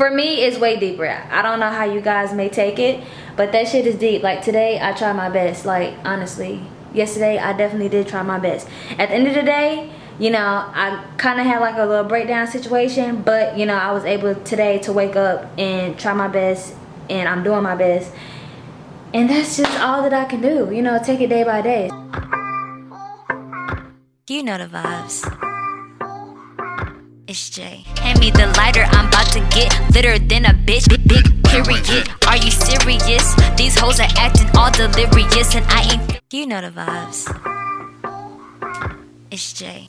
for me it's way deeper. I don't know how you guys may take it but that shit is deep. Like today i try my best. Like honestly yesterday i definitely did try my best. At the end of the day you know i kind of had like a little breakdown situation but you know i was able today to wake up and try my best and i'm doing my best. And that's just all that i can do you know take it day by day. You know the vibes it's Jay. Hand me the lighter, I'm about to get litter than a bitch. Big, big period. Are you serious? These hoes are acting all delirious, and I ain't. You know the vibes. It's Jay.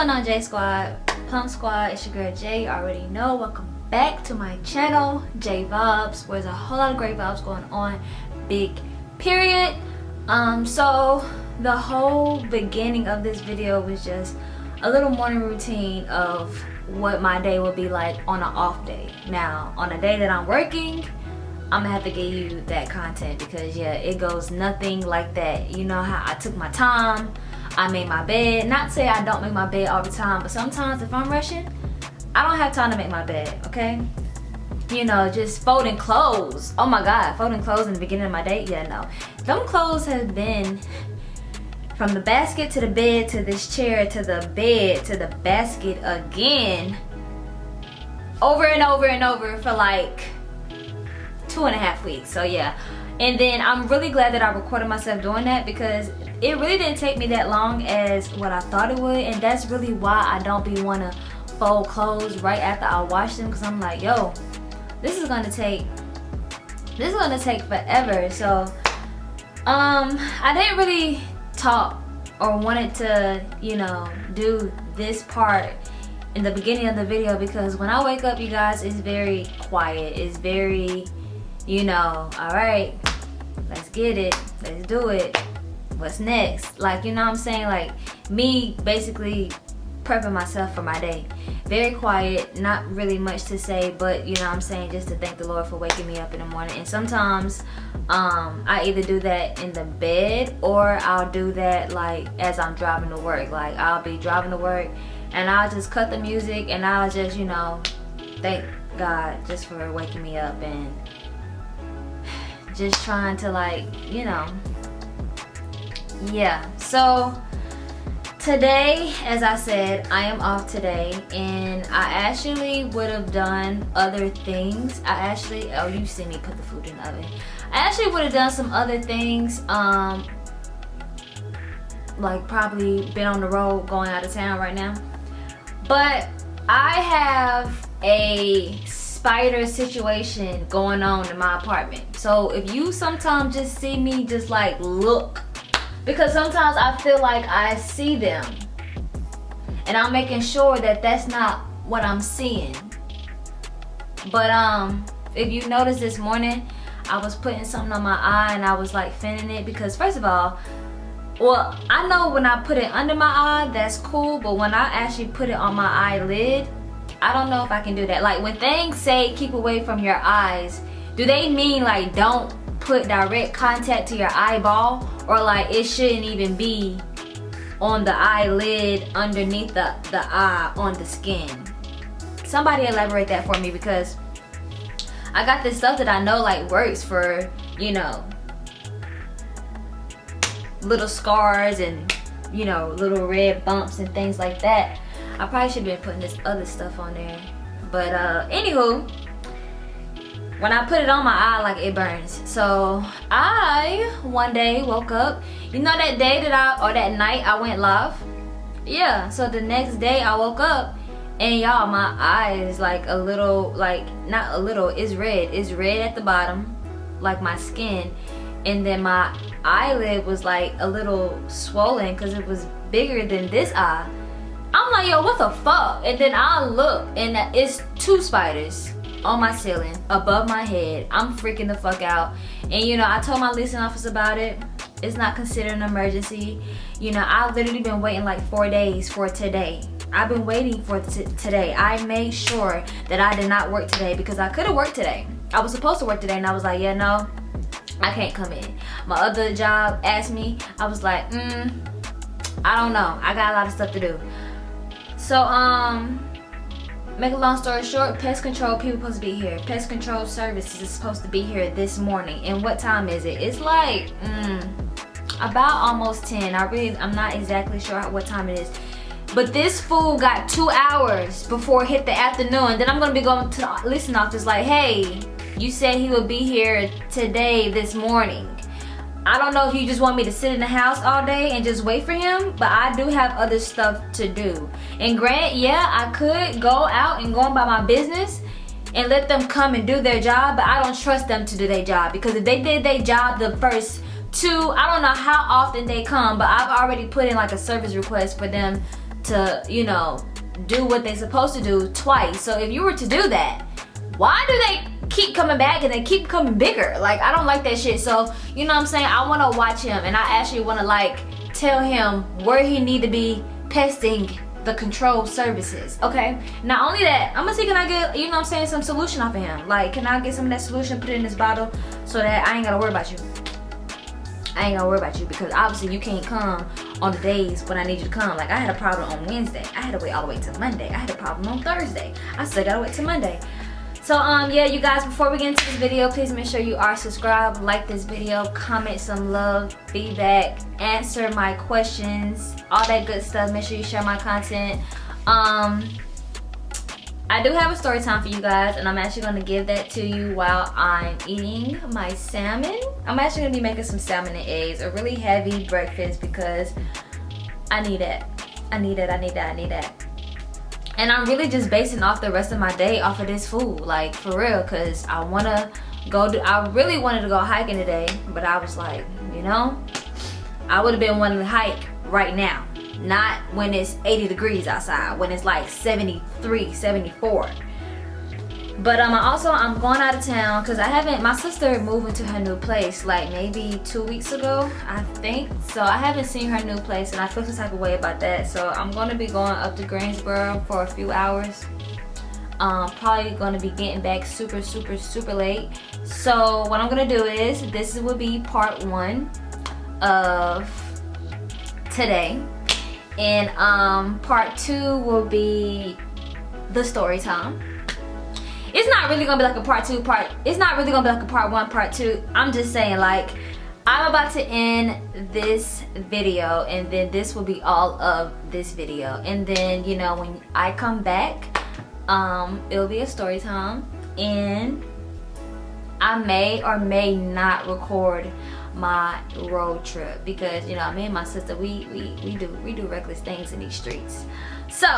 Going on J Squad? Plum Squad, it's your girl Jay. You already know. Welcome back to my channel, J Vibes, where there's a whole lot of great vibes going on. Big period. Um, so the whole beginning of this video was just a little morning routine of what my day will be like on an off day. Now, on a day that I'm working, I'm gonna have to give you that content because yeah, it goes nothing like that. You know how I took my time, I made my bed. Not say I don't make my bed all the time, but sometimes if I'm rushing, I don't have time to make my bed, okay? You know, just folding clothes. Oh my God, folding clothes in the beginning of my day? Yeah, no. Them clothes have been from the basket to the bed to this chair to the bed to the basket again over and over and over for like two and a half weeks so yeah and then I'm really glad that I recorded myself doing that because it really didn't take me that long as what I thought it would. And that's really why I don't be want to fold clothes right after I wash them because I'm like yo this is gonna take this is gonna take forever. So um I didn't really talk or wanted to, you know, do this part in the beginning of the video because when I wake up, you guys, it's very quiet. It's very, you know, all right, let's get it. Let's do it. What's next? Like, you know what I'm saying? Like, me basically prepping myself for my day. Very quiet, not really much to say, but you know what I'm saying, just to thank the Lord for waking me up in the morning. And sometimes um, I either do that in the bed or I'll do that like as I'm driving to work. Like I'll be driving to work and I'll just cut the music and I'll just, you know, thank God just for waking me up and just trying to like, you know, yeah. So today as i said i am off today and i actually would have done other things. I actually oh you see me put the food in the oven. I actually would have done some other things um like probably been on the road going out of town right now. But i have a spider situation going on in my apartment. So if you sometimes just see me just like look because sometimes I feel like I see them and I'm making sure that that's not what I'm seeing. But um if you noticed this morning I was putting something on my eye and I was like fanning it because first of all well I know when I put it under my eye that's cool but when I actually put it on my eyelid I don't know if I can do that like when things say keep away from your eyes do they mean like don't put direct contact to your eyeball or like it shouldn't even be on the eyelid underneath the, the eye on the skin. Somebody elaborate that for me because I got this stuff that I know like works for, you know, little scars and, you know, little red bumps and things like that. I probably should have been putting this other stuff on there. But uh, anywho, when I put it on my eye like it burns. So I one day woke up. You know that day that I or that night I went live? Yeah so the next day I woke up and y'all my eye is like a little like not a little it's red. It's red at the bottom like my skin. And then my eyelid was like a little swollen because it was bigger than this eye I'm like yo what the fuck? And then I look and it's two spiders on my ceiling above my head. I'm freaking the fuck out. And you know i told my leasing office about it. It's not considered an emergency. You know i've literally been waiting like four days for today. I've been waiting for today. I made sure that i did not work today because i could have worked today. I was supposed to work today and i was like yeah no i can't come in. My other job asked me i was like mm i don't know. I got a lot of stuff to do so um make a long story short pest control people supposed to be here. Pest control services is supposed to be here this morning. And what time is it? It's like mm, about almost 10 i really i'm not exactly sure what time it is. But this fool got two hours before it hit the afternoon. Then i'm gonna be going to the leasing office like hey you said he would be here today this morning I don't know if you just want me to sit in the house all day and just wait for him, but I do have other stuff to do. And grant, yeah, I could go out and go about my business and let them come and do their job, but I don't trust them to do their job because if they did their job the first two, I don't know how often they come, but I've already put in like a service request for them to, you know, do what they're supposed to do twice. So if you were to do that, why do they keep coming back and they keep coming bigger? Like, I don't like that shit. So, you know what I'm saying? I want to watch him and I actually want to, like, tell him where he need to be pesting the control services okay? Not only that i'm gonna see can i get you know i'm saying some solution off of him. Like can i get some of that solution put in this bottle so that i ain't gotta worry about you? I ain't gonna worry about you because obviously you can't come on the days when i need you to come. Like i had a problem on wednesday. I had to wait all the way to monday. I had a problem on thursday. I still gotta wait till monday so um yeah you guys before we get into this video please make sure you are subscribed like this video comment some love feedback answer my questions all that good stuff make sure you share my content um I do have a story time for you guys and I'm actually going to give that to you while I'm eating my salmon. I'm actually going to be making some salmon and eggs, a really heavy breakfast because I need it. I need it, I need that, I need that and i'm really just basing off the rest of my day off of this food like for real because i want to go do i really wanted to go hiking today but i was like you know i would have been wanting to hike right now not when it's 80 degrees outside when it's like 73 74 but um, also I'm going out of town because I haven't, my sister moved into her new place like maybe two weeks ago, I think. So I haven't seen her new place and I feel some type of way about that. So I'm going to be going up to Greensboro for a few hours. Um, probably going to be getting back super, super, super late. So what I'm to do is, this will be part one of today. And um, part two will be the story time it's not really gonna be like a part two part it's not really gonna be like a part one part two. I'm just saying like i'm about to end this video and then this will be all of this video. And then you know when i come back um it'll be a story time. And i may or may not record my road trip because you know me and my sister we we we do we do reckless things in these streets. So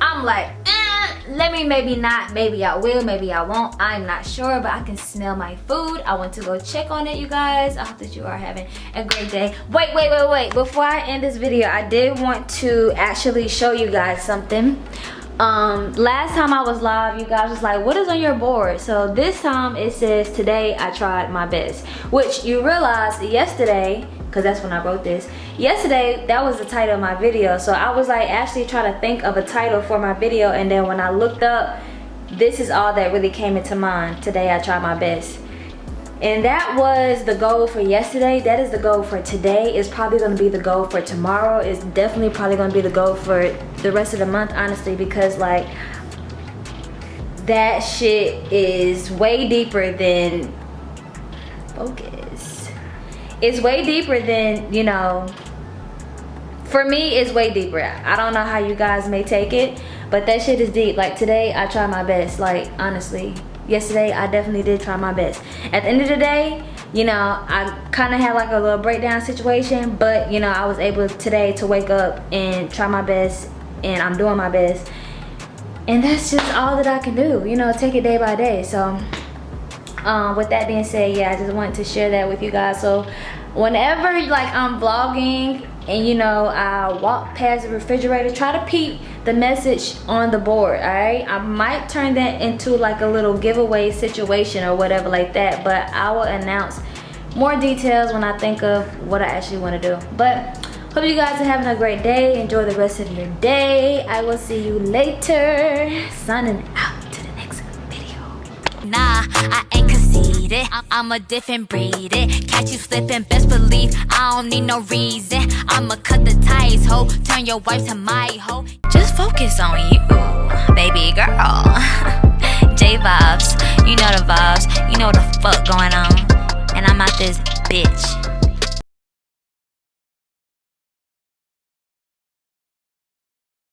i'm like eh let me maybe not maybe i will maybe i won't i'm not sure but i can smell my food. I want to go check on it you guys. I hope that you are having a great day. Wait wait wait wait. Before i end this video i did want to actually show you guys something. Um last time i was live you guys was like what is on your board? So this time it says today i tried my best which you realize yesterday because that's when I wrote this. Yesterday, that was the title of my video. So I was like actually trying to think of a title for my video and then when I looked up, this is all that really came into mind. Today I tried my best. And that was the goal for yesterday. That is the goal for today. It's probably gonna be the goal for tomorrow. It's definitely probably gonna be the goal for the rest of the month, honestly, because like, that shit is way deeper than focus it's way deeper than you know for me it's way deeper. I don't know how you guys may take it but that shit is deep. Like today i try my best. Like honestly yesterday i definitely did try my best. At the end of the day you know i kind of had like a little breakdown situation but you know i was able today to wake up and try my best and i'm doing my best. And that's just all that i can do you know take it day by day. So um, with that being said yeah i just wanted to share that with you guys. So whenever like i'm vlogging and you know i walk past the refrigerator try to peep the message on the board all right i might turn that into like a little giveaway situation or whatever like that but i will announce more details when i think of what i actually want to do. But hope you guys are having a great day. Enjoy the rest of your day. I will see you later. Signing out to the next video. Nah i ain't conceited i'm a different breed. It catch you slipping best believe i don't need no reason. I'ma cut the ties ho. Turn your wife to my hoe. Just focus on you baby girl. J vibes you know the vibes. You know the fuck going on. And i'm out this bitch